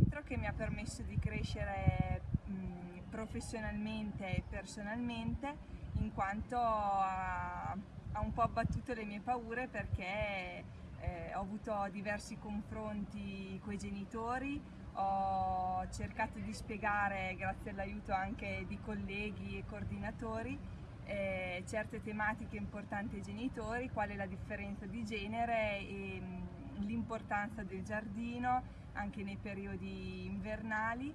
metro che mi ha permesso di crescere professionalmente e personalmente in quanto ha, un po' abbattuto le mie paure perché eh, ho avuto diversi confronti con i genitori, ho cercato di spiegare, grazie all'aiuto anche di colleghi e coordinatori, eh, certe tematiche importanti ai genitori, qual è la differenza di genere e l'importanza del giardino anche nei periodi invernali